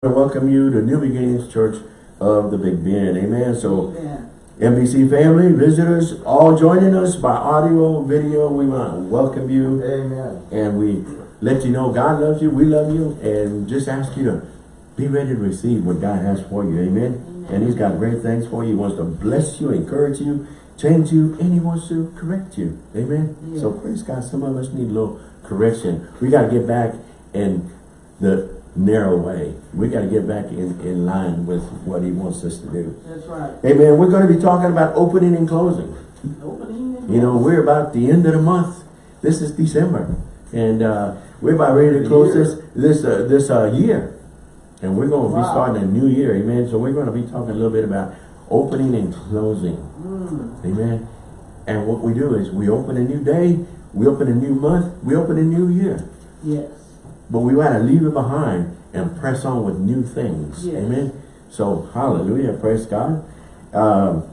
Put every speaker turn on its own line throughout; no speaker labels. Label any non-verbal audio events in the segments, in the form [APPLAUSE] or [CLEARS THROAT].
to welcome you to New Beginnings Church of the Big Bend. Amen. So,
Amen.
NBC family, visitors, all joining us by audio, video, we want to welcome you.
Amen.
And we let you know God loves you, we love you, and just ask you to be ready to receive what God has for you. Amen.
Amen.
And He's got great things for you. He wants to bless you, encourage you, change you, and He wants to correct you. Amen.
Yeah.
So praise God. Some of us need a little correction. We got to get back and the narrow way. We got to get back in, in line with what He wants us to do.
That's right.
Amen. We're going to be talking about opening and closing.
Opening and
You know, we're about the end of the month. This is December. And uh, we're about ready to close this this uh, this uh, year. And we're going to be starting a new year. Amen. So we're going to be talking a little bit about opening and closing.
Mm,
Amen. And what we do is we open a new day, we open a new month, we open a new year.
yes.
But we got to leave it behind and press on with new things.
Yes.
Amen. So hallelujah. Praise God. Um,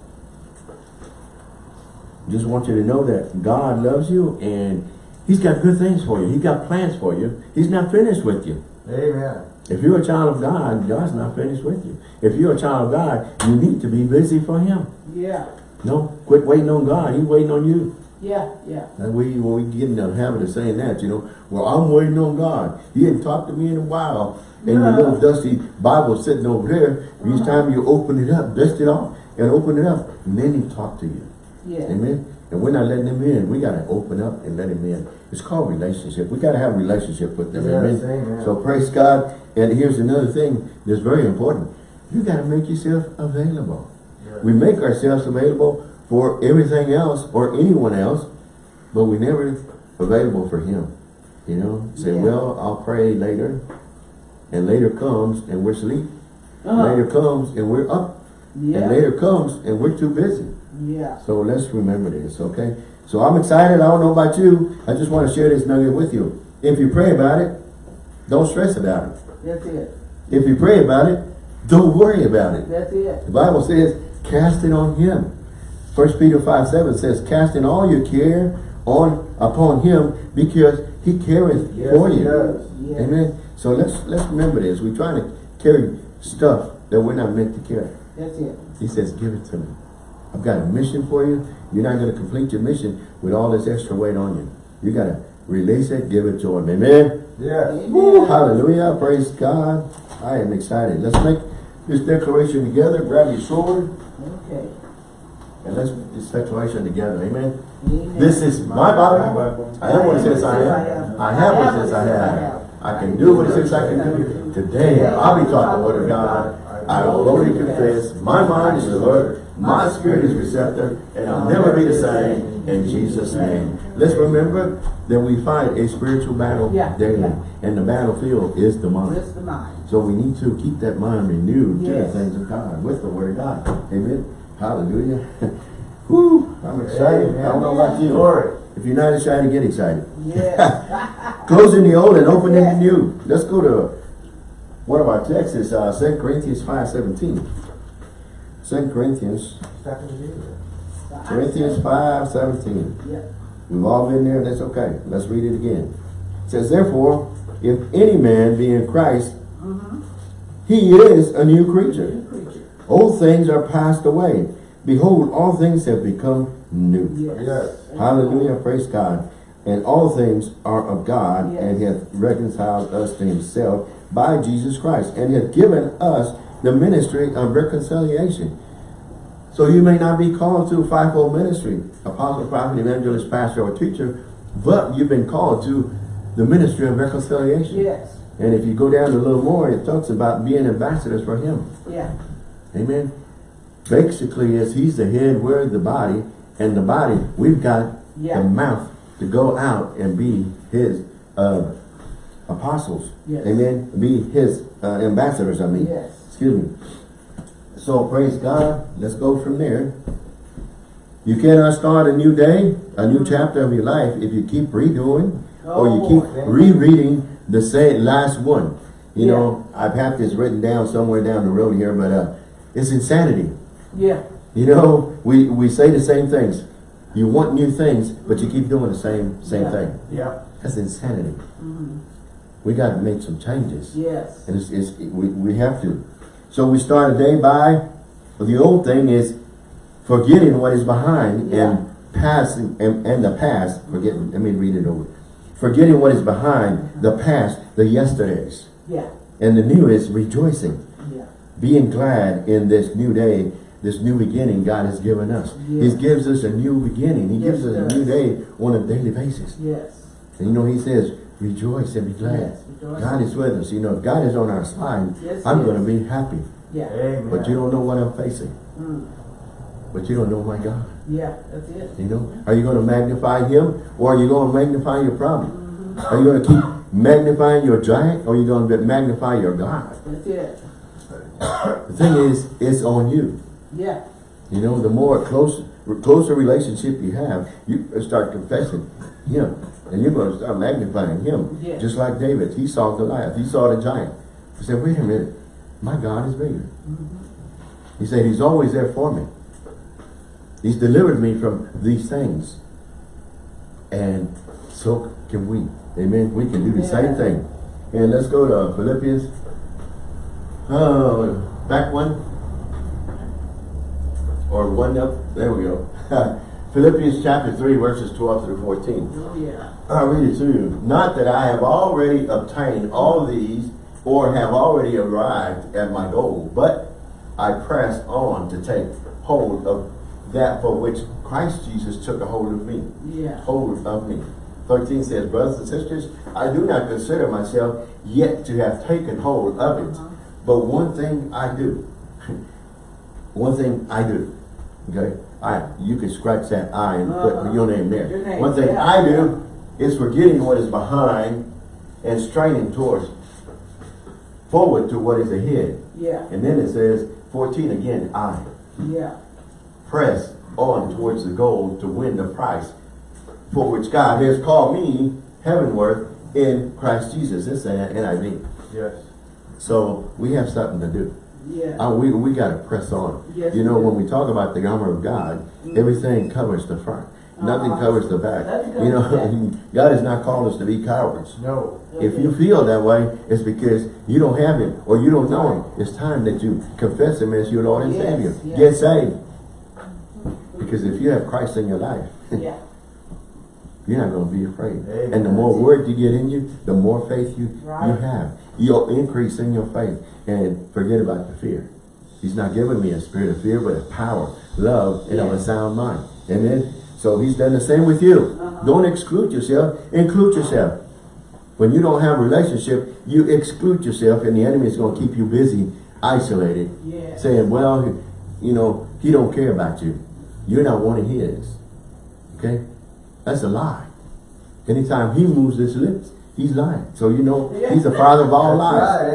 just want you to know that God loves you and He's got good things for you. He's got plans for you. He's not finished with you.
Amen.
If you're a child of God, God's not finished with you. If you're a child of God, you need to be busy for Him.
Yeah.
No, quit waiting on God. He's waiting on you.
Yeah. Yeah.
And we, when we get in the habit of saying that, you know, well, I'm waiting on God. He hadn't talked to me in a while. And your
Yeah.
little dusty Bible sitting over there, each uh-huh. time you open it up, dust it off, and open it up, and then he talk to you.
Yeah.
Amen. And we're not letting him in. We got to open up and let him in. It's called relationship. We got to have a relationship with them.
Yes,
amen.
amen.
So praise God. And here's another thing that's very important. You got to make yourself available. We make ourselves available for everything else or anyone else, but we never available for him. You know, say,
Yeah.
well, I'll pray later. And later comes and we're asleep.
Uh-huh.
Later comes and we're up.
Yeah.
And later comes and we're too busy.
Yeah.
So let's remember this, okay? So I'm excited. I don't know about you. I just want to share this nugget with you. If you pray about it, don't stress about it.
That's it.
If you pray about it, don't worry about it.
That's it.
The Bible says, cast it on him. First Peter 5, 7 says, casting all your care on upon him because he careth
Yes,
for you.
Yes.
Amen. So let's let's remember this. We're trying to carry stuff that we're not meant to carry.
That's it.
He says, give it to me. I've got a mission for you. You're not going to complete your mission with all this extra weight on you. You got to release it, give it to him. Amen.
Yes.
Hallelujah. Praise God. I am excited. Let's make this declaration together. Grab your sword
Okay.
And let's this declaration together. Amen.
Amen.
This is my body. I am what it says I am. I have what it says I have. I can do what it says I can do. Today, I'll be taught the word of God. I will boldly confess. My mind is alert. My spirit is receptive. And I'll never be the same. In Jesus' name. Let's remember that we fight a spiritual battle daily. And the battlefield is the mind.
Bless the mind.
So we need to keep that mind renewed to the things of God, with the word of God. Amen. Hallelujah. [LAUGHS] Whew, I'm excited. I don't know about you.
Glory.
If you're not excited, get excited.
Yes. [LAUGHS]
Closing the old and opening the new. Let's go to one of our texts is uh, 2 Corinthians 5, 17. 2 Corinthians, Corinthians 5, 17.
Yeah.
We've all been there, that's okay. Let's read it again. It says, Therefore, if any man be in Christ,
Mm-hmm.
he is a new creature.
Good preacher.
Old things are passed away. Behold, all things have become new.
Yes.
Yes.
Hallelujah, praise God. And all things are of God,
Yes.
and hath reconciled us to himself by Jesus Christ, and hath given us the ministry of reconciliation. So you may not be called to a fivefold ministry, apostle, prophet, evangelist, pastor, or teacher, but you've been called to the ministry of reconciliation.
Yes.
And if you go down a little more, it talks about being ambassadors for him.
Yeah.
Amen. Basically, as he's the head, we're the body, and the body, we've got
Yeah.
the mouth to go out and be his uh, apostles.
Yes.
Amen. Be his uh, ambassadors, I mean.
Yes.
Excuse me. So praise God. Let's go from there. You cannot start a new day, a new chapter of your life if you keep redoing or you
Oh,
keep rereading the same last one. You
Yeah.
know, I've had this written down somewhere down the road here, but uh, it's insanity.
Yeah.
You know, we, we say the same things. You want new things, but you keep doing the same same
Yeah.
thing.
Yeah.
That's insanity.
Mm-hmm.
we got to make some changes.
Yes.
And it's, it's, we, we have to. So we start a day by, the old thing is forgetting what is behind and passing, and, and the past, forgetting, let me read it over. Forgetting what is behind, the past, the yesterdays.
Yeah.
And the new is rejoicing,
Yeah.
Being glad in this new day, this new beginning God has given us.
Yes.
He gives us a new beginning. He
Yes,
gives us a new day on a daily basis.
Yes.
And you know, he says, rejoice and be glad.
Yes.
God is with us. You know, if God is on our side,
Yes,
I'm going to be happy.
Yeah.
Amen.
But you don't know what I'm facing.
Mm.
But you don't know my God.
Yeah, that's it.
You know, are you going to magnify him or are you going to magnify your problem?
Mm-hmm.
Are you going to keep magnifying your giant or are you going to magnify your God?
That's it.
The thing is, it's on you.
Yeah.
You know, the more close, closer relationship you have, you start confessing him. And you're going to start magnifying him.
Yes.
Just like David, he saw Goliath, he saw the giant. He said, wait a minute, my God is bigger. Mm-hmm. He said, he's always there for me. He's delivered me from these things. And so can we. Amen. We can do the same thing. And let's go to Philippians. Oh, back one. Or one up. There we go. [LAUGHS] Philippians chapter 3, verses 12 through 14.
Oh, yeah.
I'll read it to you. Not that I have already obtained all these or have already arrived at my goal, but I press on to take hold of that for which Christ Jesus took a hold of me.
Yeah.
Hold of me. 13 says, Brothers and sisters, I do not consider myself yet to have taken hold of it.
Uh-huh.
But one thing I do. [LAUGHS] one thing I do. Okay? I you can scratch that I and put
Uh-huh.
your name there.
Your name,
one thing
yeah.
I do is forgetting what is behind and straining towards forward to what is ahead.
Yeah.
And then it says 14 again, I
Yeah.
press on towards the goal to win the prize for which God has called me heavenward in Christ Jesus. It's an NIV.
Yes.
So we have something to do.
Yeah.
Uh, we we got to press on.
Yes,
you know, when we talk about the armor of God, everything covers the front. Nothing
Uh-huh.
covers the back.
That's good.
You know, [LAUGHS] God has not called us to be cowards.
No.
If you feel that way, it's because you don't have Him or you don't know Him. It's time that you confess Him as your Lord and
Yes,
Savior.
yes.
Get saved. Because if you have Christ in your life, [LAUGHS]
Yeah.
you're not going to be afraid.
Amen.
And the more word you get in you, the more faith you, you have. You'll increase in your faith and forget about the fear. He's not giving me a spirit of fear, but of power, love, and of a sound mind. Amen? So he's done the same with you.
Uh-huh.
Don't exclude yourself. Include yourself. When you don't have a relationship, you exclude yourself and the enemy is going to keep you busy, isolated,
Yeah.
saying, well, you know, he don't care about you. You're not one of his. Okay? That's a lie. Anytime he moves his lips, he's lying. So you know he's the father of all lies.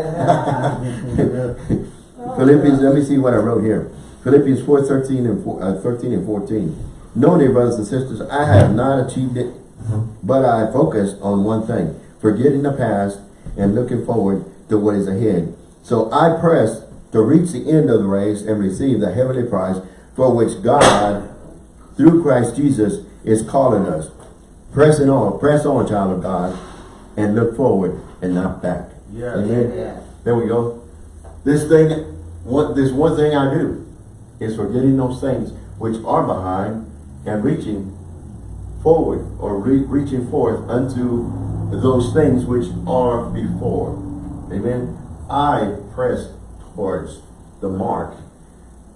[LAUGHS] Philippians, let me see what I wrote here. Philippians 4, 13 and, 4, uh, 13 and 14. No, dear brothers and sisters, I have not achieved it, but I focused on one thing, forgetting the past and looking forward to what is ahead. So I press to reach the end of the race and receive the heavenly prize for which God, through Christ Jesus, is calling us. Pressing on, press on, child of God, and look forward and not back.
Yes.
Amen.
Yeah.
There we go. This thing, what this one thing I do is forgetting those things which are behind and reaching forward or re reaching forth unto those things which are before. Amen. I press towards the mark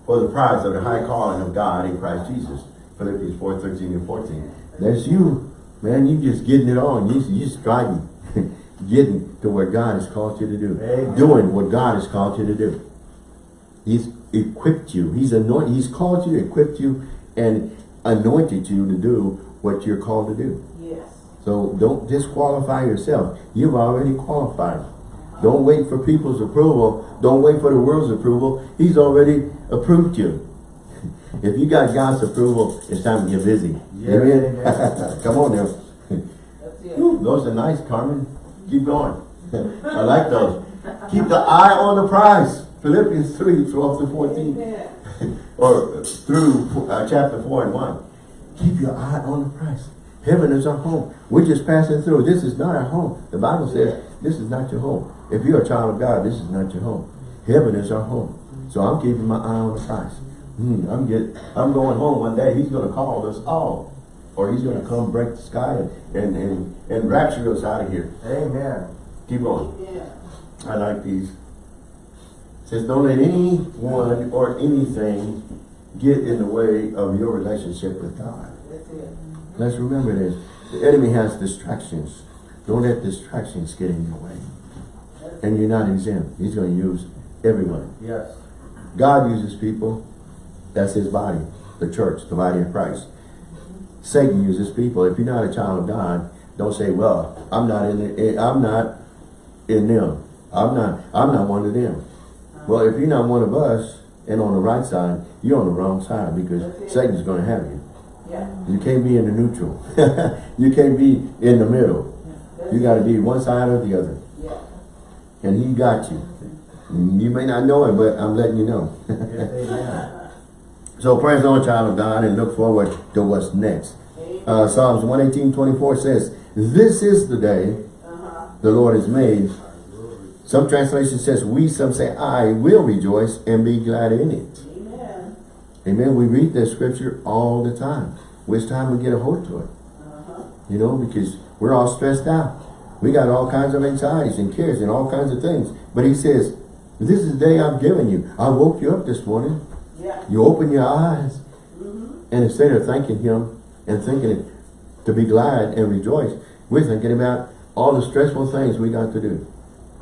for the prize of the high calling of God in Christ Jesus. Philippians 4, 13 and 14. That's you. Man, you're just getting it on. You, you striving. [LAUGHS] getting to where God has called you to do.
Amen.
Doing what God has called you to do. He's equipped you. He's anointed. He's called you, equipped you, and anointed you to do what you're called to do.
Yes.
So don't disqualify yourself. You've already qualified. Don't wait for people's approval. Don't wait for the world's approval. He's already approved you. [LAUGHS] If you got God's approval, it's time to get busy.
Yes,
Amen?
amen.
Come on now.
That's
Those are nice, Carmen. Keep going. I like those. Keep the eye on the prize. Philippians 3, 12 to 14. [LAUGHS] Or through uh, chapter 4 and 1. Keep your eye on the prize. Heaven is our home. We're just passing through. This is not our home. The Bible says This is not your home. If you're a child of God, this is not your home. Heaven is our home. So I'm keeping my eye on the prize. Hmm, I'm get, I'm going home one day. He's going to call us all. Or he's going to come break the sky and, and, and, and rapture us out of here.
Amen.
Keep going.
Yeah.
I like these. It says, don't let anyone or anything get in the way of your relationship with God.
That's it.
Let's remember this. The enemy has distractions. Don't let distractions get in your way. And you're not exempt. He's going to use everyone.
Yes.
God uses people. That's his body, the church, the body of Christ. Satan uses people. If you're not a child of God, don't say, well, I'm not in it. Eh, I'm not in them. I'm not, I'm not one of them. Well, if you're not one of us and on the right side, you're on the wrong side because Satan's going to have you.
Yeah.
You can't be in the neutral. [LAUGHS] you can't be in the middle. You got to be one side or the other.
Yeah.
And he got you. You may not know it, but I'm letting you know.
Yes, amen. [LAUGHS]
so praise on, child of God, and look forward to what's next. Uh, Psalms 118, 24 says, This is the day
Uh-huh.
the Lord has made. Some translation says we, some say I will rejoice and be glad in it.
Amen.
Amen. We read that scripture all the time. Which time we get a hold to it.
Uh-huh.
You know, because we're all stressed out. We got all kinds of anxieties and cares and all kinds of things. But he says, this is the day I've given you. I woke you up this morning.
Yeah.
You open your eyes.
Mm-hmm.
And instead of thanking him and thinking it, to be glad and rejoice, we're thinking about all the stressful things we got to do.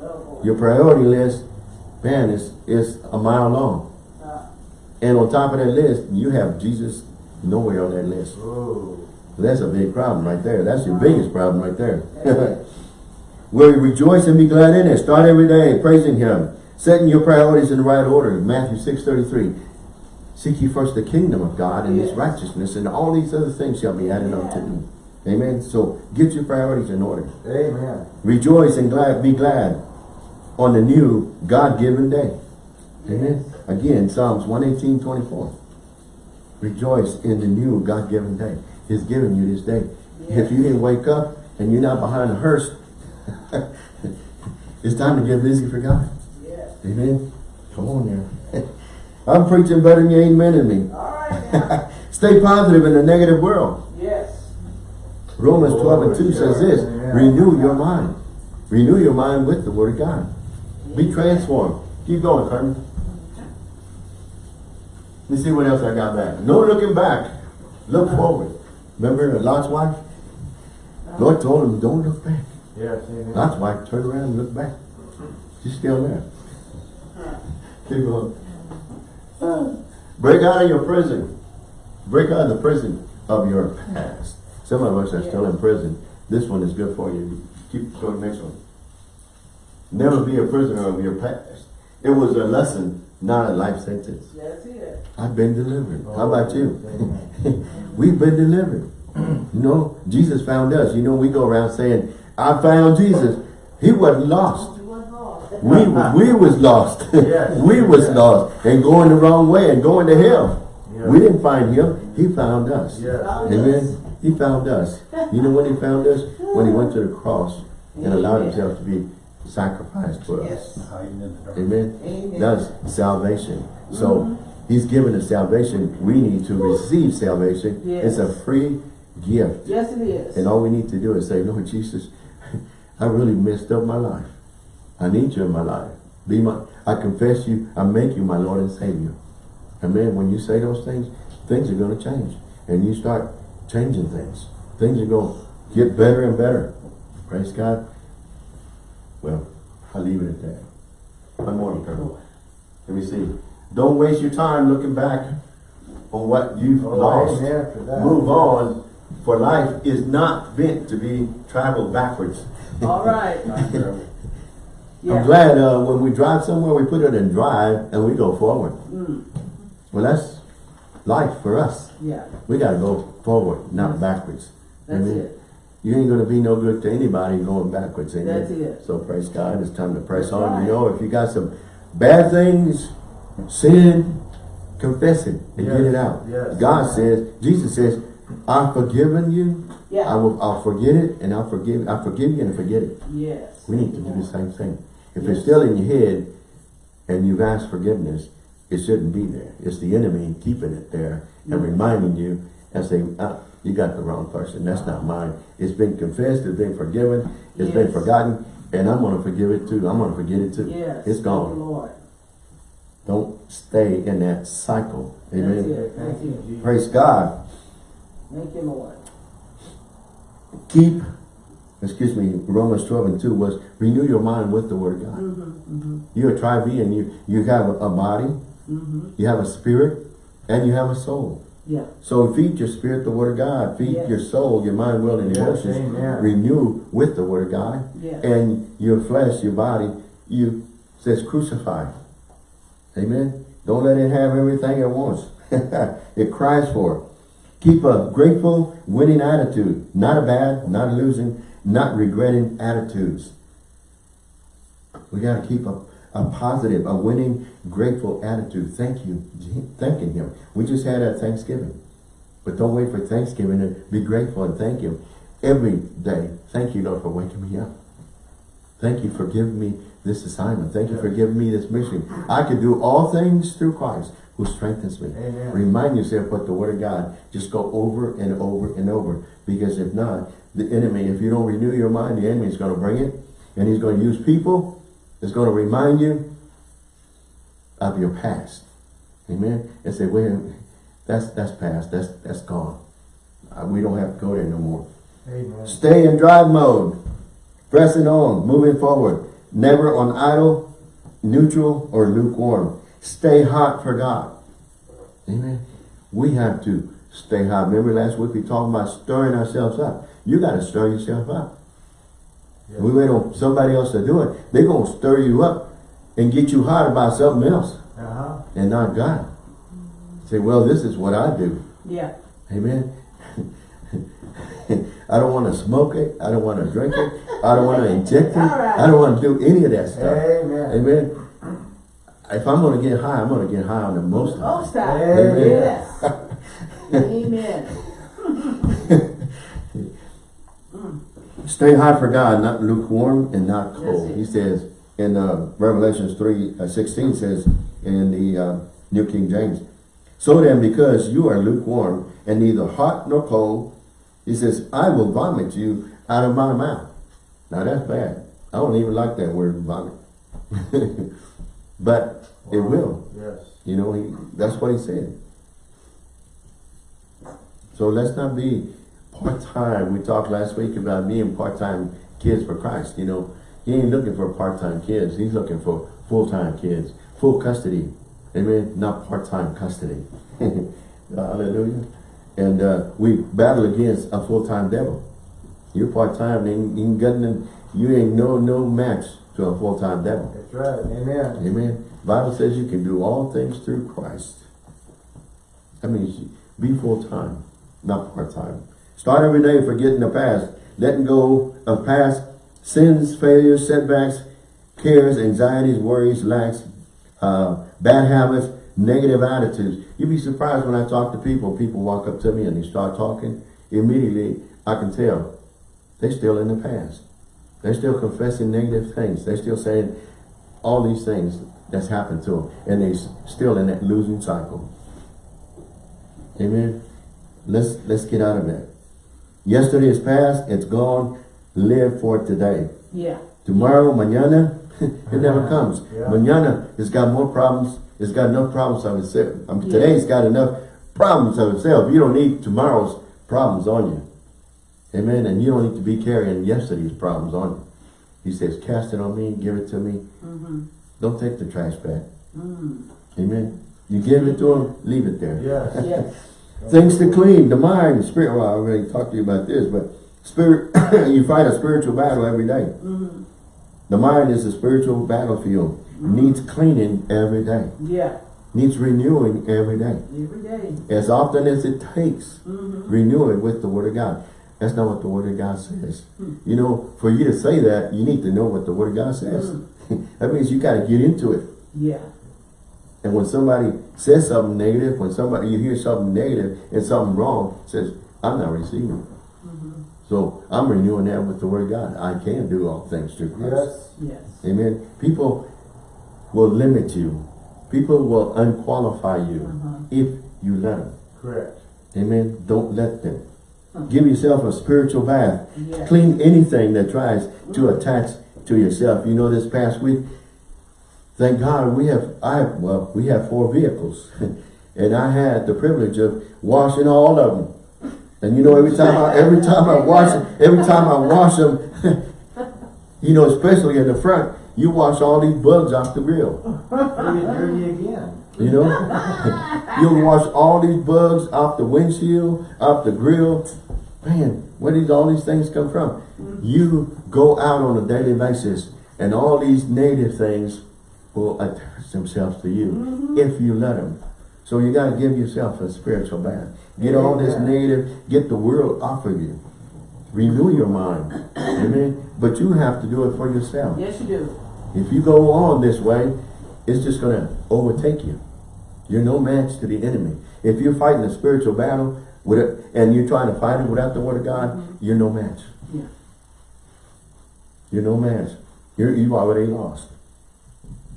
Oh.
Your priority list, man, is, is a mile long.
Uh,
And on top of that list, you have Jesus nowhere on that list.
Oh.
That's a big problem right there. That's your biggest problem right there. [LAUGHS] Will you rejoice and be glad in it? Start every day praising him. Setting your priorities in the right order. Matthew 6, 33. Seek ye first the kingdom of God and his righteousness, and all these other things shall be added unto you. Amen. So get your priorities in order.
Amen.
Rejoice and glad, be glad on the new God-given day. Amen. Again, Psalms 118, 24. Rejoice in the new God-given day. He's given you this day. If you didn't wake up and you're not behind the hearse, [LAUGHS] it's time to get busy for God.
Yes.
Amen. Come on there. I'm preaching better than you amen in me.
All right [LAUGHS] now.
Stay positive in a negative world.
yes.
Romans 12 and 2
Glory
says this,
Yeah.
renew your mind. Renew your mind with the word of God. Be transformed. Keep going, Carmen. Let me see what else I got back. No looking back. Look forward. Remember the Lot's wife? Lord told him, don't look back.
Yes, amen.
Lot's wife turned around and looked back. She's still there. Keep going. Break out of your prison. Break out of the prison of your past. Some of us are still in prison. This one is good for you. Keep going next one. Never be a prisoner of your past. It was a lesson, not a life sentence.
That's it.
I've been delivered. How about oh,
you? [LAUGHS]
We've been delivered. you know, Jesus found us. You know, we go around saying, I found Jesus. He wasn't lost.
You wasn't lost.
We, [LAUGHS] we was lost. [LAUGHS]
Yes.
we was
Yes.
lost and going the wrong way and going to hell.
Yes.
We didn't find him. He found us. Amen. He found us. You know when he found us? When he went to the cross and allowed himself to be sacrificed for us. Amen.
Amen.
That's salvation. So mm-hmm. he's given us salvation. We need to receive salvation. It's a free gift.
Yes, it is.
And all we need to do is say, Lord Jesus, [LAUGHS] I really messed up my life. I need you in my life. Be my, I confess you, I make you my Lord and Savior. Amen. When you say those things, things are going to change. And you start changing things. Things are going to get better and better. Praise God. Well, I'll leave it at that. One more, Colonel. Let me see. Don't waste your time looking back on what you've
Oh,
lost.
amen for that.
Move on, for life is not meant to be traveled backwards.
All right. [LAUGHS]
I'm glad uh, when we drive somewhere, we put it in drive and we go forward.
Mm.
Well, that's life for us.
Yeah.
We got to go forward, not backwards.
That's it.
You ain't going to be no good to anybody going backwards. Amen.
That's it.
So praise God. It's time to press
That's
on.
right.
You know, if you got some bad things, sin, confess it and
Yes.
get it out.
Yes.
God says, Jesus says, I've forgiven you. I will. I'll forget it and I'll forgive, I forgive you and forget it.
yes.
We need to do the same thing. If it's still in your head and you've asked forgiveness, it shouldn't be there. It's the enemy keeping it there and
Mhm.
reminding you and saying, ah, you got the wrong person. That's not mine. It's been confessed, it's been forgiven, it's been forgotten, and I'm gonna forgive it too. I'm gonna forget it too.
Yes.
It's gone.
Lord.
Don't stay in that cycle. Amen.
it. Thank you.
Praise God.
Thank you, Lord.
Keep, excuse me, Romans 12 and 2 was renew your mind with the word of God.
Mm-hmm, mm-hmm,
You're a tri-being. You, you have a body,
mm-hmm.
you have a spirit, and you have a soul.
Yeah,
So feed your spirit the word of God. Feed
Yes.
your soul, your mind, will, and emotions.
amen.
Renew with the word of God.
yeah.
And your flesh, your body, you says crucify. Amen. Don't let it have everything it wants. [LAUGHS] it cries for it. Keep a grateful, winning attitude. Not a bad, not a losing, not regretting attitudes. We got to keep a, a positive, a winning, grateful attitude. Thank you. Thanking him. We just had a Thanksgiving. But don't wait for Thanksgiving to be grateful and thank him. Every day, thank you, Lord, for waking me up. Thank you for giving me this assignment. Thank you for giving me this mission. I can do all things through Christ who strengthens me.
Amen.
Remind yourself what the word of God. Just go over and over and over. Because if not, the enemy, if you don't renew your mind, the enemy is going to bring it. And he's going to use people. It's going to remind you of your past. Amen. And say, wait, minute, that's that's past. That's that's gone. Uh, we don't have to go there no more.
Amen.
Stay in drive mode. Pressing on, moving forward. Never on idle, neutral, or lukewarm. Stay hot for God. Amen. We have to stay hot. Remember last week we talked about stirring ourselves up. You got to stir yourself up.
Yes.
We wait on somebody else to do it. They're going to stir you up and get you hot about something else
Uh-huh.
and not God. Say, well, this is what I do.
Yeah,
Amen. [LAUGHS] I don't want to smoke it. I don't want to drink it. I don't want to inject it.
Right.
I don't want to do any of that stuff.
Amen.
Amen. If I'm going to get high, I'm going to get high on the most high.
most high.
Amen.
Yes. [LAUGHS] Amen. [LAUGHS]
Stay hot for God, not lukewarm and not cold. He says in uh, Revelations 3, uh, 16 says in the uh, New King James, So then, because you are lukewarm and neither hot nor cold, he says, I will vomit you out of my mouth. Now that's bad. I don't even like that word vomit. [LAUGHS] but it will.
Yes.
You know, he, that's what he said. So let's not be part-time. We talked last week about being part-time kids for Christ. You know, he ain't looking for part-time kids. He's looking for full-time kids. Full custody. Amen. Not part-time custody. [LAUGHS] Hallelujah. And uh, we battle against a full-time devil. You're part-time, and you ain't got you ain't no no match to a full-time devil.
That's right. Amen.
Amen. Bible says you can do all things through Christ. That means be full-time, not part-time. Start every day forgetting the past, letting go of past sins, failures, setbacks, cares, anxieties, worries, lacks, uh, bad habits, negative attitudes. You'd be surprised when I talk to people, people walk up to me and they start talking, immediately I can tell they're still in the past. They're still confessing negative things. They're still saying all these things that's happened to them. And they're still in that losing cycle. Amen. Let's let's get out of that. Yesterday is past, it's gone. Live for today.
Yeah.
Tomorrow, mañana, [LAUGHS] it never comes.
Yeah.
Mañana has got more problems. It's got enough problems of itself. I mean,
Yeah.
Today's got enough problems of itself. You don't need tomorrow's problems on you. Amen. And you don't need to be carrying yesterday's problems on you. He says, cast it on me, give it to me.
Mm-hmm.
Don't take the trash back.
Mm.
Amen. You give it to him, leave it there.
Yes.
Yes.
Things to clean, the mind, the spirit. Well, I already talked to you about this, but spirit, [COUGHS] you fight a spiritual battle every day.
Mm-hmm.
The mind is a spiritual battlefield. Needs cleaning every day.
Yeah.
Needs renewing every day.
Every day.
As often as it takes,
Mm-hmm.
renew it with the word of God. That's not what the word of God says.
Hmm.
You know, for you to say that, you need to know what the word of God says.
Hmm. [LAUGHS]
that means you got to get into it.
Yeah.
And when somebody says something negative, when somebody you hear something negative and something wrong, says, I'm not receiving it.
Mhm.
So I'm renewing that with the word of God. I can do all things through Christ.
Yes.
Yes.
Amen. People will limit you. People will unqualify you
Uh-huh.
if you let them.
Correct.
Amen. Don't let them.
Huh.
Give yourself a spiritual bath.
Yes.
Clean anything that tries to attach to yourself. You know, this past week, thank God we have, I well, we have four vehicles. [LAUGHS] and I had the privilege of washing all of them. And you know, every time I, every time I wash, every time I wash them, [LAUGHS] you know, especially in the front, you wash all these bugs off the grill.
Dirty again.
You know? [LAUGHS] You'll wash all these bugs off the windshield, off the grill. Man, where did all these things come from? You go out on a daily basis and all these native things will attach themselves to you if you let them. So you got to give yourself a spiritual bath. Get all this native, get the world off of you. Renew your mind. Amen. But you have to do it for yourself.
Yes, you do.
If you go on this way, it's just going to overtake you. You're no match to the enemy. If you're fighting a spiritual battle with it, and you're trying to fight it without the word of God, mm-hmm. you're no match.
Yeah.
You're no match. You're, you already lost.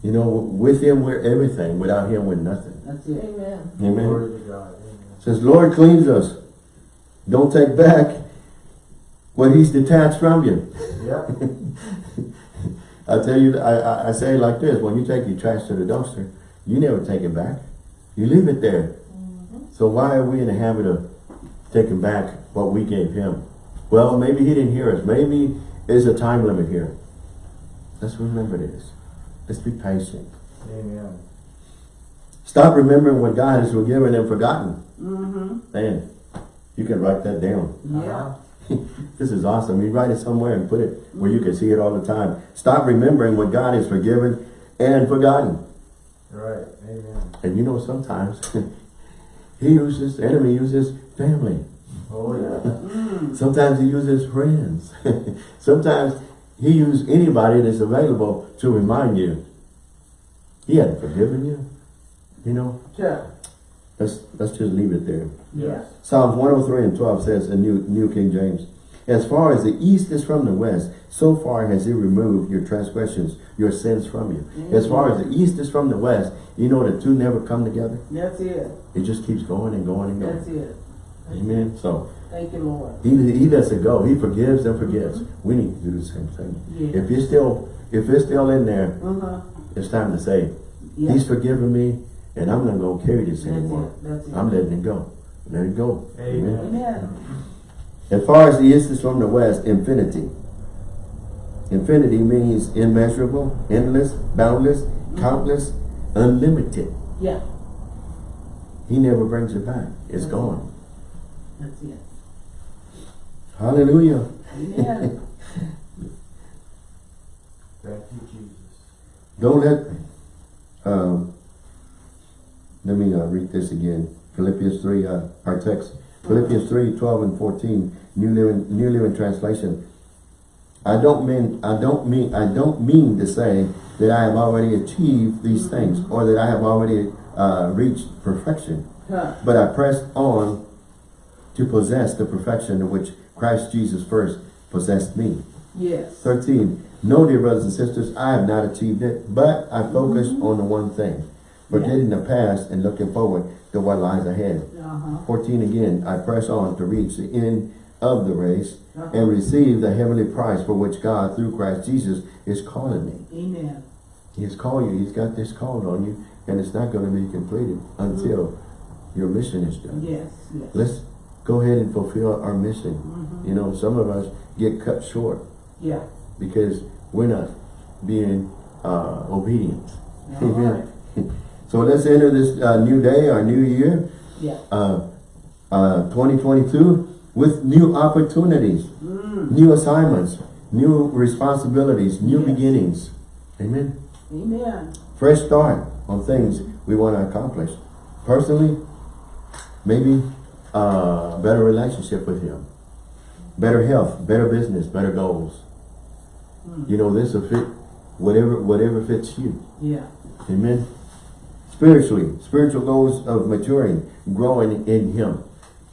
You know, with him we're everything. Without him we're nothing.
That's it.
Amen.
Amen.
Glory to God. Amen.
Says, Lord cleans us. Don't take back what he's detached from you.
Yep. [LAUGHS]
I tell you, I, I, I say it like this, when you take your trash to the dumpster, you never take it back. You leave it there. Mm-hmm. So why are we in the habit of taking back what we gave him? Well, maybe he didn't hear us. Maybe there's a time limit here. Let's remember this. Let's be patient.
Amen.
Stop remembering what God has forgiven and forgotten.
Mm-hmm.
Man, you can write that down.
Yeah. [LAUGHS]
This is awesome. You write it somewhere and put it where you can see it all the time. Stop remembering what God has forgiven and forgotten.
Right. Amen.
And you know, sometimes [LAUGHS] he uses, the enemy uses family.
Oh, yeah.
Mm. [LAUGHS]
Sometimes he uses friends. sometimes he used anybody that's available to remind you. He hadn't forgiven you. You know,
Yeah.
let's, let's just leave it there.
Yeah.
Psalms 103 and 12 says in New, New King James, As far as the east is from the west, so far has he removed your transgressions, your sins from you. As mm-hmm. far as the east is from the west, you know the two never come together.
That's it.
It just keeps going and going and going.
That's
going.
it.
Amen. So
Thank you, Lord.
he, he lets it go. He forgives and forgets. Mm-hmm. We need to do the same thing.
Yeah.
If you're still, if it's still in there,
Uh-huh.
it's time to say,
Yeah.
He's forgiven me, and I'm not going to carry this
That's
anymore.
it. That's it.
I'm letting it go. Let it go.
Amen.
Amen.
As far as the east is from the west, infinity. Infinity means immeasurable, endless, boundless, mm-hmm. countless, unlimited.
Yeah.
He never brings it back. It's mm-hmm. gone.
That's it.
Hallelujah.
Amen.
Thank you, Jesus.
Don't let, um, let me uh, read this again. Philippians 3, uh, our text. Philippians 3, 12 and 14, New Living, New Living Translation. I don't mean, I don't mean, I don't mean to say that I have already achieved these things or that I have already uh, reached perfection.
Huh.
But I press on to possess the perfection in which Christ Jesus first possessed me.
Yes.
13. No, dear brothers and sisters, I have not achieved it, but I focus on the one thing, forgetting the past and looking forward to what lies ahead.
Uh-huh.
14 again, I press on to reach the end of the race
Uh-huh.
and receive the heavenly prize for which God, through Christ Jesus, is calling me.
Amen.
He has called you. He's got this call on you, and it's not going to be completed until your mission is done.
Yes. Yes.
Let's go ahead and fulfill our mission.
Mhm.
You know, some of us get cut short
Yeah.
because we're not being uh, obedient.
Right. [LAUGHS]
So let's enter this uh, new day, our new year,
Yeah.
uh, uh, 2022, with new opportunities,
Mm.
new assignments, new responsibilities, new
Yes.
beginnings. Amen.
Amen.
Fresh start on things we want to accomplish. Personally, maybe uh, better relationship with Him, better health, better business, better goals.
Mm.
You know, this will fit whatever whatever fits you.
Yeah.
Amen. Spiritually, spiritual goals of maturing, growing in Him,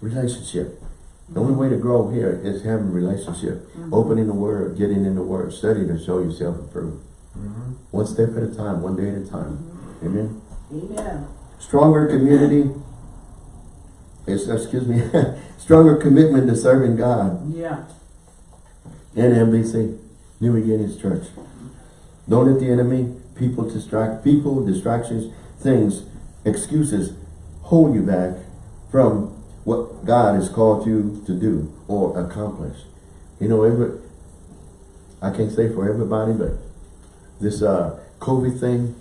relationship. The only way to grow here is having a relationship, opening the word, getting in the word, studying to show yourself approved.
Mhm.
One step at a time, one day at a time. Amen.
Amen.
Stronger community, excuse me, [LAUGHS] stronger commitment to serving God
Yeah.
and NBC, New Beginnings Church. Don't let the enemy, people distract, people, distractions, things, excuses hold you back from what God has called you to do or accomplish. You know, every, I can't say for everybody, but this uh, COVID thing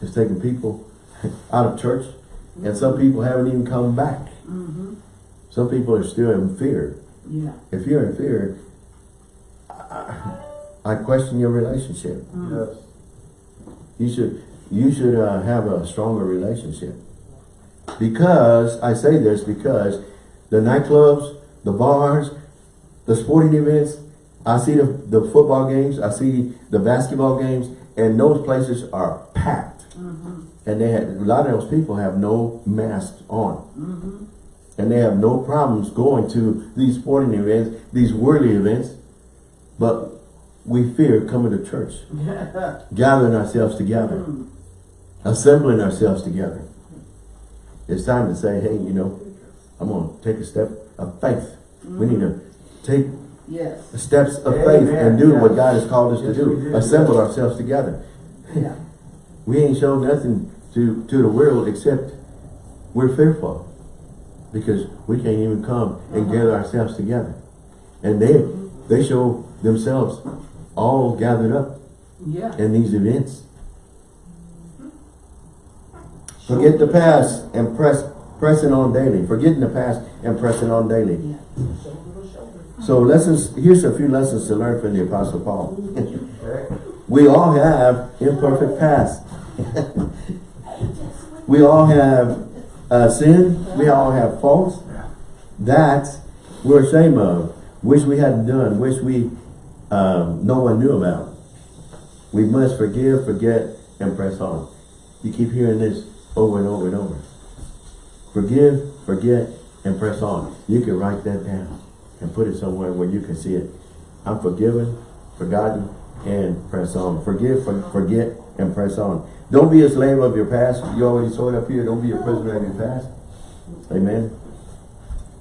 is taking people [LAUGHS] out of church and some people haven't even come back.
Mm-hmm.
Some people are still in fear.
Yeah.
If you're in fear, I, I question your relationship.
Yes.
You should you should uh, have a stronger relationship. Because I say this because the nightclubs, the bars, the sporting events, I see the, the football games, I see the basketball games, and those places are packed. And they had a lot of those people have no masks on. Mm-hmm. And they have no problems going to these sporting events, these worldly events, but we fear coming to church [LAUGHS] gathering ourselves together, hmm. assembling ourselves together. It's time to say, hey, you know, I'm going to take a step of faith. We need to mm-hmm. take
Yes.
steps of faith and do what God has called us
Yes,
to do.
do.
Assemble ourselves together.
Yeah.
We ain't shown nothing to, to the world except we're fearful because we can't even come and uh-huh. gather ourselves together. And they, they show themselves all gathered up
Yeah.
in these events. Forget the past and press pressing on daily. Forgetting the past and pressing on daily.
Yeah.
So lessons, here's a few lessons to learn from the Apostle Paul. We all have imperfect past. we all have uh, sin. We all have faults that we're ashamed of. Wish we hadn't done. Wish we um, no one knew about. We must forgive, forget, and press on. You keep hearing this over and over and over. Forgive, forget, and press on. You can write that down and put it somewhere where you can see it. I'm forgiven, forgotten, and press on. Forgive, for, forget, and press on. Don't be a slave of your past. You already saw it up here. Don't be a prisoner of your past. Amen.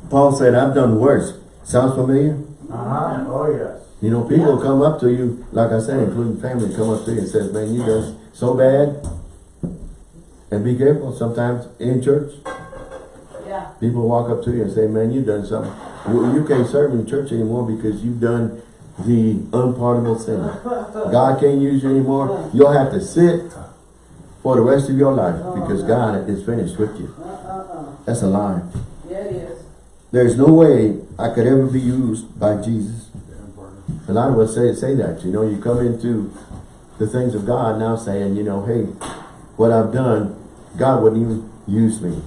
Paul said, I've done worse. Sounds familiar?
Uh-huh. Oh, yes.
You know, people come up to you, like I said, including family, come up to you and says, man, you done so bad. And be careful, sometimes in church,
Yeah.
people walk up to you and say, man, you done something. Well, You can't serve in church anymore because you've done the unpardonable sin. God can't use you anymore. You'll have to sit for the rest of your life because God is finished with you. That's a lie.
Yeah, it is.
There's no way I could ever be used by Jesus. A lot of us say say that. You know, you come into the things of God now saying, you know, hey, what I've done, God wouldn't even use me.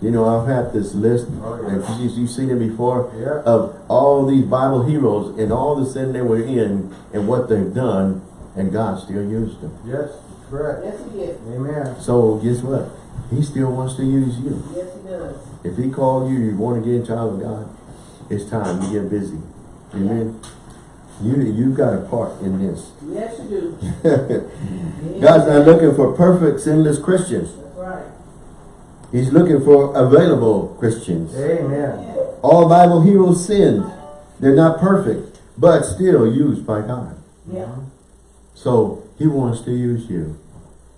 You know, I've had this list,
Oh,
and
yeah.
you, you've seen it before,
Yeah.
of all these Bible heroes and all the sin they were in and what they've done, and God still used them.
Yes. Correct.
Yes, he did.
Amen.
So guess what? He still wants to use you.
Yes, he does.
If he called you, you want to get a child of God, it's time to get busy. Amen. You you've got a part in this.
Yes, you do. [LAUGHS]
God's not looking for perfect, sinless Christians.
That's right.
He's looking for available Christians.
Amen.
All Bible heroes sinned. They're not perfect, but still used by God.
Yeah.
So he wants to use you.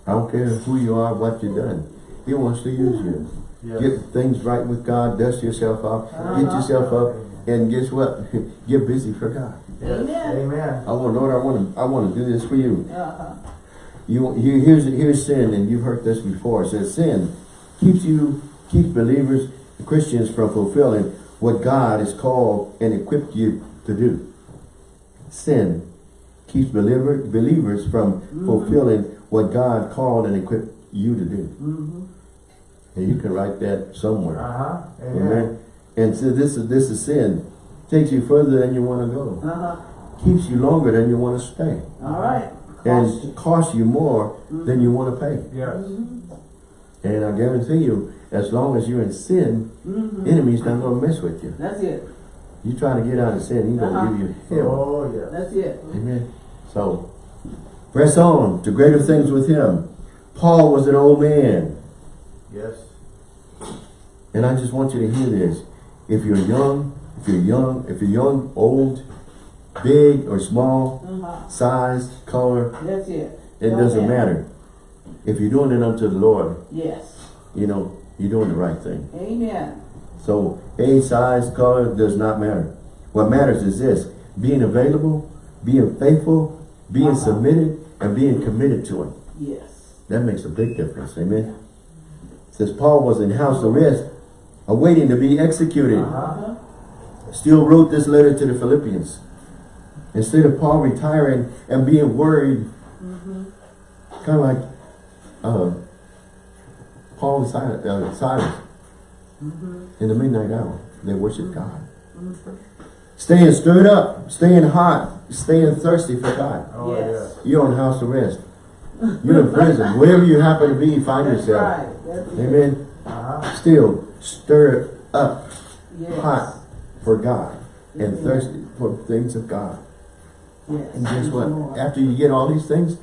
I don't care who you are, what you've done. He wants to use you.
Yes.
Get things right with God, dust yourself off, get
Uh-huh.
yourself up, and guess what? [LAUGHS] Get busy for God.
Yes.
Amen.
Amen.
I want, Lord, I want to, I want to do this for you.
Uh-huh.
You, you here's here's sin, and you've heard this before. It says sin keeps you, keeps believers, Christians, from fulfilling what God has called and equipped you to do. Sin keeps believer, believers from fulfilling what God called and equipped you to do.
Mm-hmm.
And you can write that somewhere.
Uh-huh. Amen.
Amen. And so this is this is sin. Takes you further than you want to go.
Uh-huh.
Keeps you longer than you want to stay.
All right. Cost
And costs you more than you want to pay.
Yes.
And I guarantee you, as long as you're in sin,
Mhm.
enemy's not gonna mess with you.
That's it.
You trying to get out of sin, he's gonna
Uh-huh.
give you hell.
Oh, yes.
That's it.
Amen. So, press on to greater things with him. Paul was an old man.
Yes.
And I just want you to hear this. If you're young, if you're young, if you're young, old, big or small,
Uh-huh.
size, color,
That's it.
it
Don't
doesn't matter. If you're doing it unto the Lord,
Yes.
you know, you're doing the right thing.
Amen.
So age, size, color does not matter. What matters is this, being available, being faithful, being
Uh-huh.
submitted, and being committed to him.
Yes.
That makes a big difference, amen? Says Paul was in house arrest, awaiting to be executed.
Uh-huh.
Uh-huh.
Still wrote this letter to the Philippians. Instead of Paul retiring and being worried,
Mm-hmm.
kind of like uh, Paul and Silas, uh, Silas
Mm-hmm.
in the midnight hour. They worship God. Staying stirred up, staying hot, staying thirsty for God.
Oh,
Yes.
yes.
You're on house arrest. You're in prison. [LAUGHS] Wherever you happen to be, find
That's
yourself.
right. That's it.
Amen.
Uh-huh.
Still stirred up,
Yes.
hot for God, and
Amen.
thirsty for things of God.
Yes.
And guess what? After you get all these things,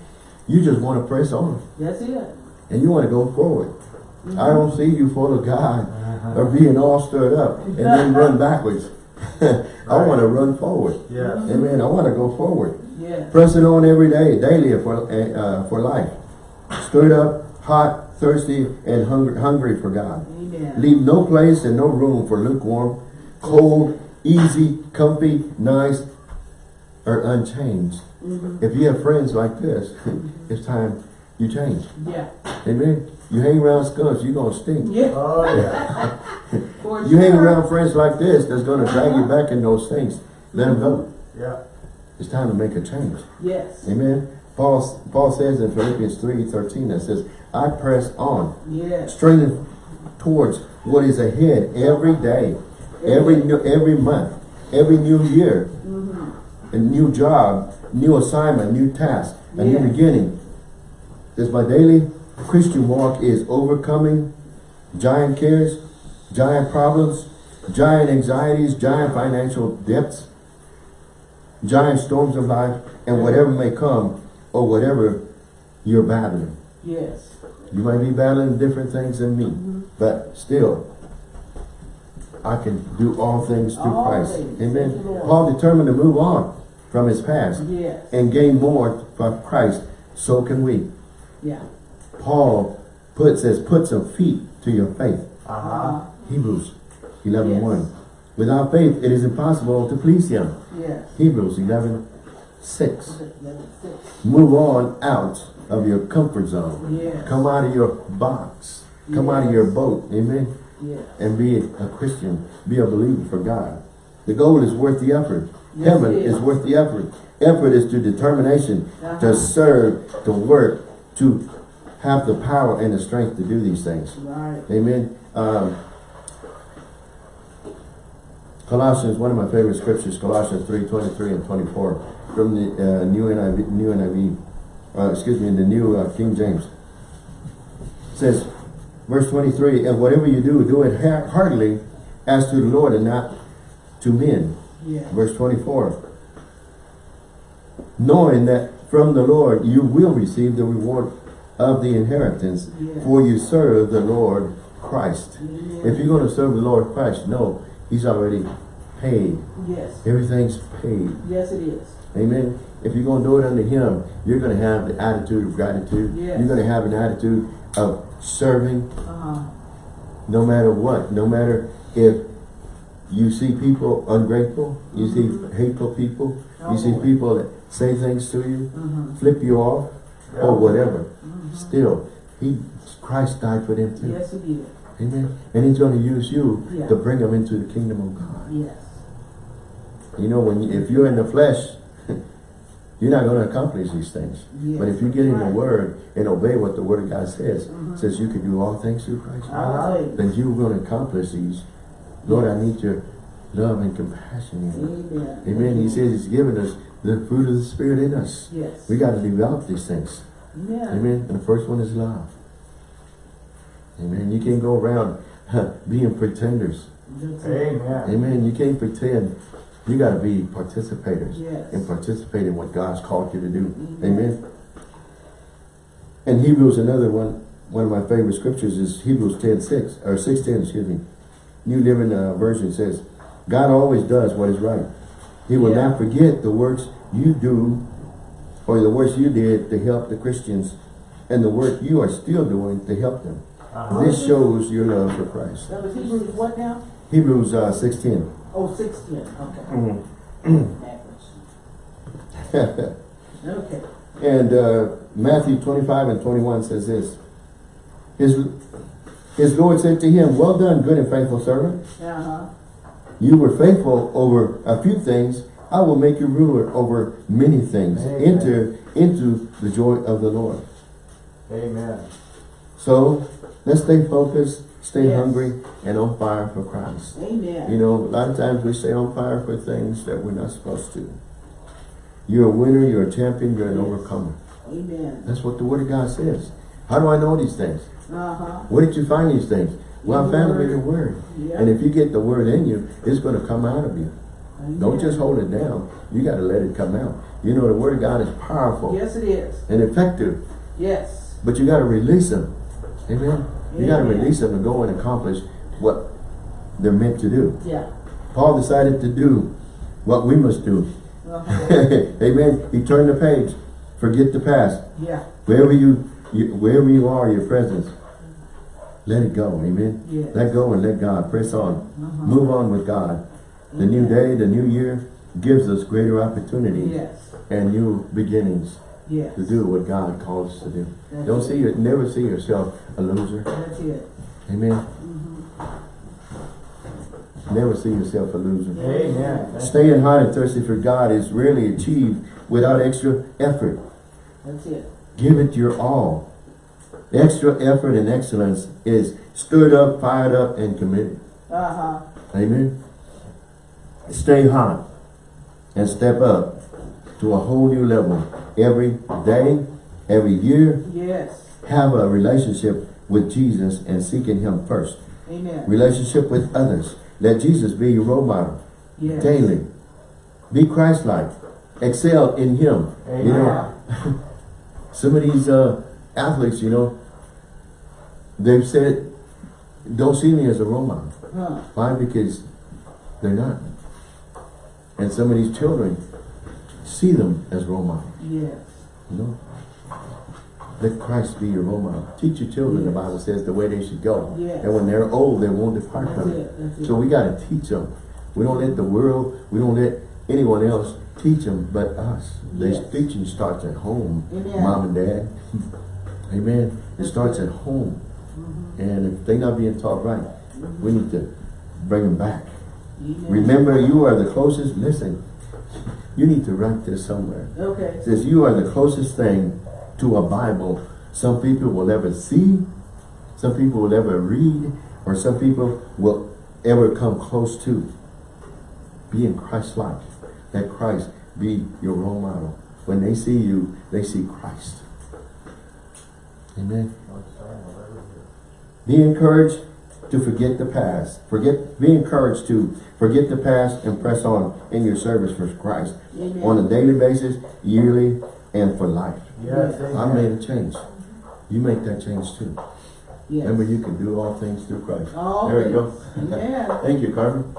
you just want to press on.
That's it.
And you want to go forward.
Mm-hmm.
I don't see you full of God
Uh-huh.
or being all stirred up and then [LAUGHS] run backwards. [LAUGHS] I want to run forward.
Yes.
Amen. I want to go forward.
Yes.
Pressing on every day, daily for, uh, for life. Stirred up, hot, thirsty, and hungry, hungry for God.
Amen.
Leave no place and no room for lukewarm, cold, easy, comfy, nice, or unchanged.
Mhm.
If you have friends like this, [LAUGHS] it's time you change.
Yeah.
Amen. You hang around skunks, you're gonna stink.
Yeah.
Oh, yeah. [LAUGHS]
For
You hang around friends like this that's gonna drag you back in those things. Let them go.
Yeah.
It's time to make a change.
Yes.
Amen. Paul, Paul says in Philippians 3, 13, that says, I press on,
Yes.
straining towards what is ahead every day, every new, every month, every new year. A new job, new assignment, new task, a new beginning. This my daily Christian walk is overcoming giant cares, giant problems, giant anxieties, giant financial debts, giant storms of life, and whatever may come or whatever you're battling.
Yes.
You might be battling different things than me,
Mhm.
but still, I can do all things through
All
Christ.
things.
Amen. Paul determined to move on from his past
Yes.
and gain more from Christ. So can we.
Yeah.
Paul put says, put some feet to your faith.
Uh-huh.
Hebrews 11
Yes.
1. Without faith, it is impossible to please him.
Yes.
Hebrews 11 6.
That's it.
Move on out of your comfort zone.
Yes.
Come out of your box. Come out of your boat. Amen.
Yes.
And be a Christian. Be a believer for God. The goal is worth the effort.
Yes,
Heaven is
is.
worth the effort. Effort is to determination,
Uh-huh.
to serve, to work, to have the power and the strength to do these things.
Right.
Amen. Um, Colossians, one of my favorite scriptures, Colossians 3, 23 and 24, from the uh, New NIV, New NIV uh, excuse me, the New uh, King James. says, verse 23, And whatever you do, do it heartily as to the Lord and not to men.
Yeah.
Verse 24, knowing that from the Lord you will receive the reward of the inheritance,
Yes.
for you serve the Lord Christ.
Amen.
If you're going to serve the Lord Christ, no, He's already paid.
Yes.
Everything's paid.
Yes, it is.
Amen. If you're going to do it unto Him, you're going to have the attitude of gratitude.
Yes.
You're going to have an attitude of serving
Uh-huh.
no matter what. No matter if you see people ungrateful, you see hateful people, you see
Oh.
people that say things to you,
Mm-hmm.
flip you off, or whatever.
Mhm.
Still, He, Christ died for them too.
Yes, it did.
Amen. And He's going to use you
Yeah.
to bring them into the kingdom of God.
Yes.
You know, when you, if you're in the flesh, [LAUGHS] you're not going to accomplish these things.
Yes.
But if you get in the Word and obey what the Word of God says,
Mhm.
says you can do all things through Christ, then you're going to accomplish these. Lord, I need your love and compassion in me.
Amen.
Amen. He says He's given us the fruit of the Spirit in us.
Yes.
We got to develop these things.
Yeah.
Amen. And the first one is love. Amen. You can't go around being pretenders.
Amen.
Amen. You can't pretend. You got to be participators
Yes.
and participate in what God's called you to do.
Mhm.
Amen. And Hebrews, another one, one of my favorite scriptures is Hebrews 10, 6, or 6, 10, excuse me. New Living uh, Version says, God always does what is right. He will
Yeah.
not forget the works you do or the works you did to help the Christians and the work you are still doing to help them.
Uh-huh.
This shows your love for Christ.
That was Hebrews what now?
Hebrews uh, 6, 10.
Oh, sixteen, okay.
Mm-hmm. [LAUGHS]
Okay.
And uh, Matthew 25 and 21 says this. His, his Lord said to him, Well done, good and faithful servant.
Uh-huh.
You were faithful over a few things. I will make you ruler over many things.
Amen.
Enter into the joy of the Lord.
Amen.
So let's stay focused, stay
Yes.
hungry, and on fire for Christ.
Amen.
You know, a lot of times we stay on fire for things that we're not supposed to. You're a winner, you're a champion, you're an
Yes.
overcomer.
Amen.
That's what the Word of God says. How do I know these things?
Uh-huh.
Where did you find these things? Well, I found them in your Word.
Yeah.
And if you get the Word in you, it's going to come out of you. Don't just hold it down. You got to let it come out. You know, the Word of God is powerful
Yes, it is.
and effective,
Yes.
but you got to release them. Amen. You got to release them and go and accomplish what they're meant to do.
Yeah.
Paul decided to do what we must do.
Uh-huh. [LAUGHS]
Amen. He turned the page. Forget the past.
yeah.
Wherever you, you wherever you are, your presence, let it go. Amen.
Yes.
Let go and let God. Press on.
Uh-huh.
Move on with God. The new day, the new year gives us greater opportunity
Yes.
and new beginnings
Yes.
to do what God calls us to do.
That's
Don't
it.
see it. Never see yourself a loser.
That's it.
Amen.
Mm-hmm.
Never see yourself a loser.
Amen.
Staying hot and thirsty for God is rarely achieved without extra effort.
That's it.
Give it your all. Extra effort and excellence is stirred up, fired up, and committed.
Uh-huh.
Amen. Stay hot and step up to a whole new level every day, every year.
Yes.
Have a relationship with Jesus and seeking Him first.
Amen.
Relationship with others. Let Jesus be your role model
Yes.
daily. Be Christ-like. Excel in Him. You know,
Amen. [LAUGHS]
some of these uh, athletes, you know, they've said, don't see me as a role model.
Huh.
Why? Because they're not. And some of these children see them as role models.
Yes.
You know? Let Christ be your role model. Teach your children, the Bible says, the way they should go.
Yes.
And when they're old, they won't depart
That's
from it.
it.
So we got to teach them. We don't let the world, we don't let anyone else teach them but us. This
Yes.
teaching starts at home,
Amen.
mom and dad. [LAUGHS] Amen. It starts at home. And if they're not being taught right, we need to bring them back. Remember, you are the closest, listen, you need to write this somewhere.
Okay.
It says you are the closest thing to a Bible some people will ever see, some people will ever read, or some people will ever come close to. Being Christ-like. Let Christ be your role model. When they see you, they see Christ. Amen. Be encouraged to forget the past. Forget. Be encouraged to forget the past and press on in your service for Christ
Amen.
on a daily basis, yearly, and for life.
Yes,
I
amen.
made a change. You make that change too.
Yes.
Remember, you can do all things through Christ.
All
there you go.
things. Amen. [LAUGHS]
Thank you, Carmen.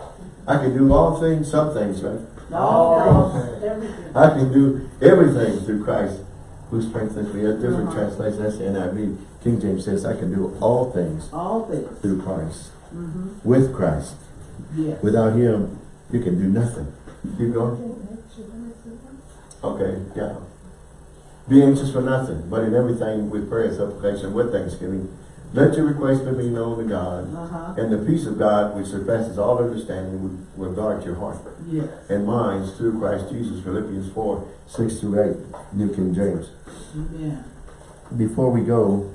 I can do all things, some things, right?
All things. Everything.
I can do everything through Christ who strengthens me. A different
Uh-huh.
translation, that's the NIV. King James says, I can do all things
All things.
through Christ.
Mm-hmm.
With Christ.
Yes.
Without Him, you can do nothing. Keep going. Okay, yeah. Be anxious for nothing, but in everything with prayer and supplication with thanksgiving. Let your requests be known to God.
Uh-huh.
And the peace of God, which surpasses all understanding, will, will guard your heart
Yes.
and minds through Christ Jesus. Philippians 4, 6 to 8, New King James.
Amen.
Before we go,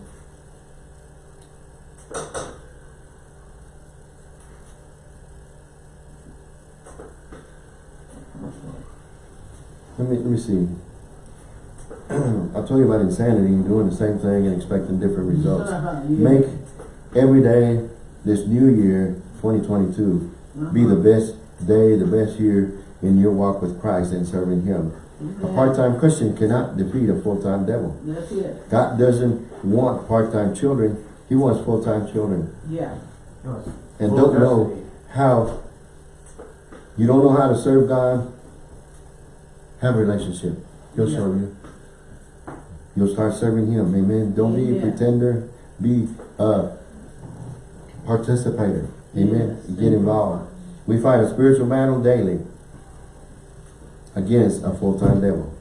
let me, let me see. [CLEARS THROAT] I told you about insanity, doing the same thing and expecting different results. [LAUGHS]
Yes.
Make every day, this new year, 2022, uh-huh. be the best day, the best year in your walk with Christ and serving Him. A part-time Christian cannot defeat a full-time devil.
That's it.
God doesn't want part-time children. He wants full-time children.
Yeah.
Yes.
And
Full
don't know how, you don't know how to serve God, have a relationship. He'll show you. You'll start serving Him. Amen. Don't be a pretender. Be a participator. Amen.
Yes.
Get involved. We fight a spiritual battle daily against a full-time devil.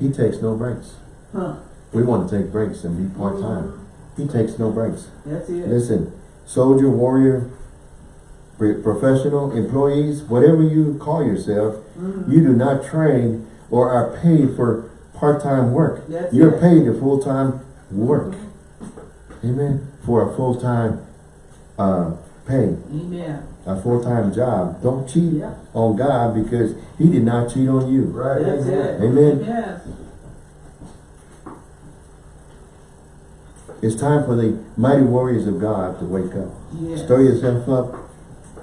He takes no breaks.
Huh.
We want to take breaks and be part-time. He takes no breaks.
That's it.
Listen, soldier, warrior, professional, employees, whatever you call yourself,
Mhm.
you do not train or are paid for part-time work.
That's
You're
it.
paid to full-time work. Amen. For a full-time uh, pay,
Amen.
a full-time job. Don't cheat
Yeah.
on God because He did not cheat on you.
Right.
That's it.
Amen.
Yes.
It's time for the mighty warriors of God to wake up.
Yes.
Stir yourself up.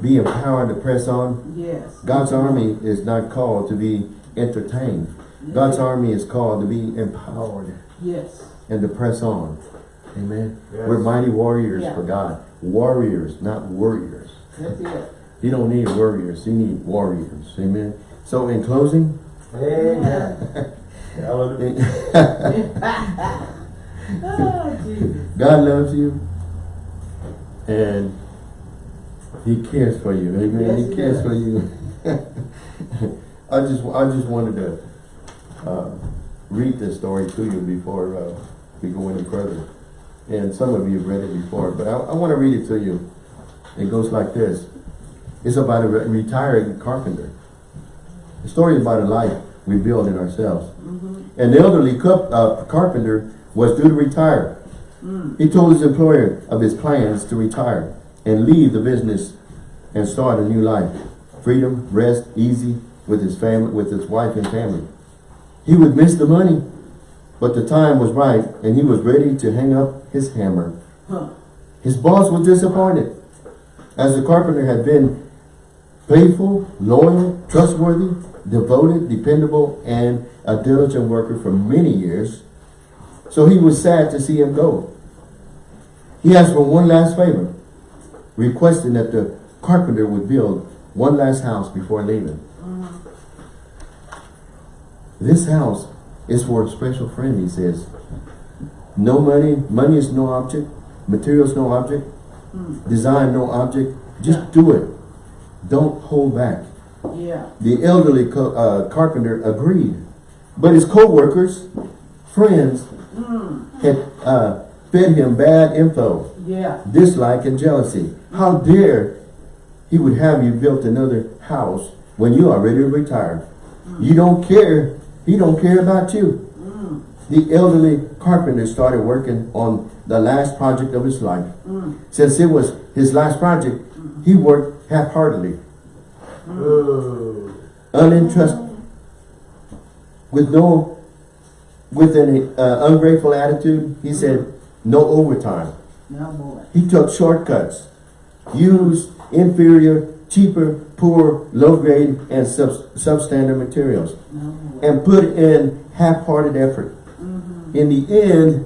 Be empowered to press on.
Yes.
God's army is not called to be entertained. God's army is called to be empowered
Yes.
and to press on. Amen.
Yes.
We're mighty warriors
Yeah.
for God. Warriors, not warriors.
That's it.
You don't need warriors. You need warriors. Amen. So in closing,
Amen.
Oh, [LAUGHS]
God loves you and He cares for you. Amen.
Yes,
he
he
cares
does.
for you. [LAUGHS] I just I just wanted to uh, read this story to you before uh, we go any further. And some of you have read it before, but I, I want to read it to you. It goes like this. It's about a re- retired carpenter. The story is about a life we build in ourselves. An elderly cup, uh, carpenter was due to retire. He told his employer of his plans to retire and leave the business and start a new life. Freedom, rest, easy with his family, with his wife and family. He would miss the money, but the time was right and he was ready to hang up his hammer.
Huh.
His boss was disappointed as the carpenter had been faithful, loyal, trustworthy, devoted, dependable, and a diligent worker for many years. So he was sad to see him go. He asked for one last favor, requesting that the carpenter would build one last house before leaving. This house is for a special friend, he says. No money, money is no object, materials no object, design no object, just do it. Don't hold back.
Yeah.
The elderly co uh, carpenter agreed. But his co-workers, friends, had uh, fed him bad info,
Yeah.
dislike and jealousy. How dare he would have you built another house when you are ready to retire. You don't care. He don't care about you. Mm. The elderly carpenter started working on the last project of his life. Mm. Since it was his last project, mm. he worked half-heartedly uninterested, with no, with an uh, ungrateful attitude, he said, no overtime.
Boy.
He took shortcuts, used inferior, cheaper, poor, low grade, and sub substandard materials,
boy.
and put in half-hearted effort. Mm-hmm. In the end,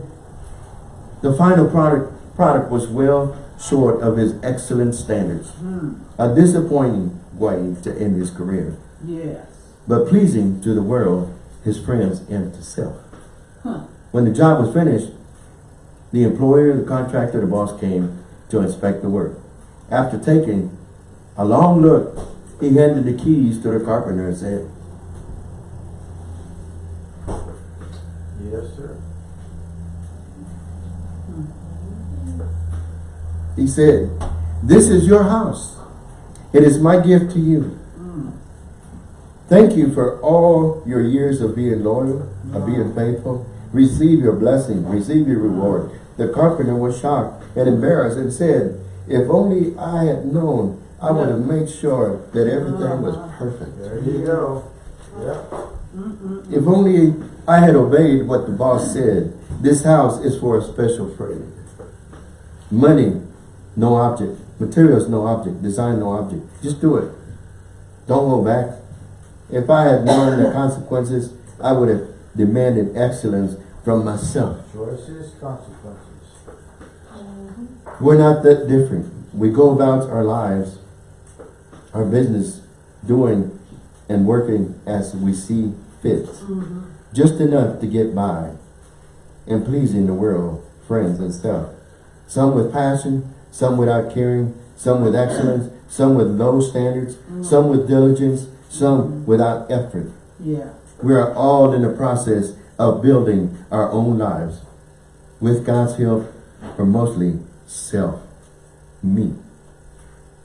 the final product product was well short of his excellent standards. Hmm. A disappointing way to end his career
Yes.
but pleasing to the world, his friends, and to self.
Huh.
When the job was finished, the employer, the contractor, the boss came to inspect the work. After taking a long look, he handed the keys to the carpenter and said,
Yes, sir.
he said, this is your house. It is my gift to you. Thank you for all your years of being loyal, of being faithful. Receive your blessing, receive your reward. The carpenter was shocked and embarrassed and said, if only I had known, I would have made sure that everything was uh-huh. perfect.
There you go. Yeah.
If only I had obeyed what the boss said. This house is for a special friend. Money, no object. Materials, no object. Design, no object. Just do it. Don't hold back. If I had known the [COUGHS] consequences, I would have demanded excellence from myself.
Choices, consequences.
We're not that different. We go about our lives, our business, doing and working as we see fit. Mm-hmm. Just enough to get by and pleasing the world, friends and stuff. Some with passion, some without caring, some with excellence, some with low standards, mm. some with diligence, some mm-hmm. without effort.
Yeah.
We are all in the process of building our own lives with God's help for mostly self, me.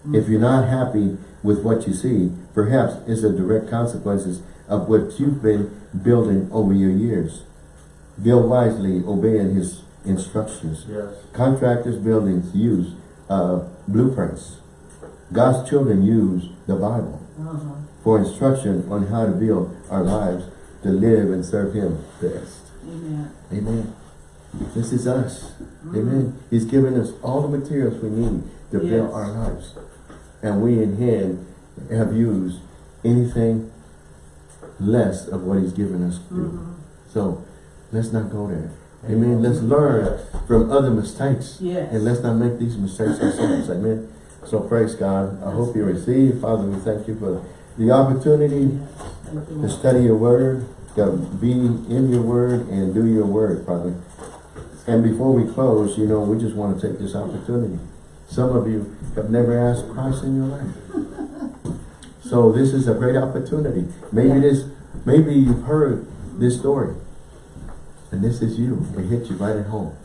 If mm. you're not happy with what you see, perhaps is a direct consequences of what you've been building over your years. Build wisely, obeying his instructions.
Yes.
Contractors' buildings use uh, blueprints. God's children use the Bible
Uh-huh.
for instruction on how to build our lives to live and serve Him best.
Amen.
Amen. This is us. Amen. He's given us all the materials we need to build our lives. And we in Him have used anything less of what He's given us to do. So, let's not go there. Amen. Let's learn from other mistakes.
Yes.
And let's not make these mistakes ourselves. Amen. So praise God. I hope you receive. Father, we thank you for the opportunity
Yes.
To study your word, to be in your word and do your word, Father. And before we close, you know, we just want to take this opportunity. Some of you have never asked Christ in your life. So this is a great opportunity. Maybe this, maybe you've heard this story. And this is you. It hit you right at home.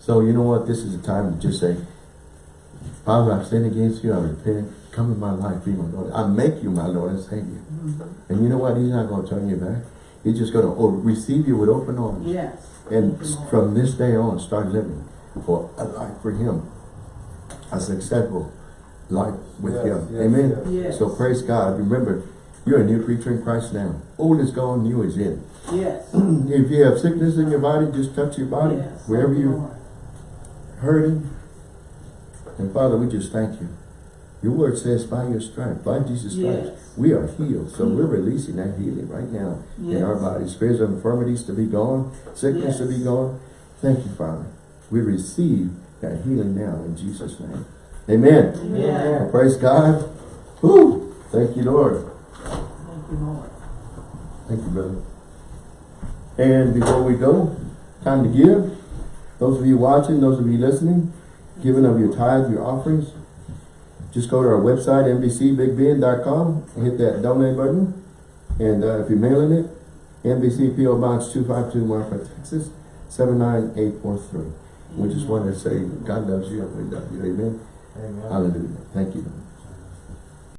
So you know what? This is the time to just say, Father, I've sinned against you. I repent. Come in my life. Be my Lord. I make you my Lord and Savior. Mm-hmm. And you know what? He's not going to turn you back. He's just going to oh, receive you with open arms.
Yes.
And
Thank you, Lord.
from this day on, start living for a life for Him. A successful life with
Yes,
Him.
yes,
Amen.
yes.
So praise God. Remember, you're a new creature in Christ now. Old is gone, new is in.
Yes. [CLEARS THROAT]
If you have sickness in your body, just touch your body. Wherever
you,
you're hurting. And Father, we just thank you. Your word says by your stripes, by Jesus'
Yes.
we are healed. So we're mm. releasing that healing right now in our bodies. Spirits of infirmities to be gone, sickness to be gone. Thank you, Father. We receive that healing now in Jesus' name. Amen.
Amen.
Praise God. Whew. Thank you, Lord.
Thank you, Lord.
Thank you, brother. And before we go, time to give. Those of you watching, those of you listening, giving of your tithe, your offerings, just go to our website, nbcbigbend.com, and hit that donate button. And uh, if you're mailing it, NBC PO Box 252 Marfa, Texas, 79843. We just want to say God loves you and we love you. Amen.
Amen.
Hallelujah. Thank you.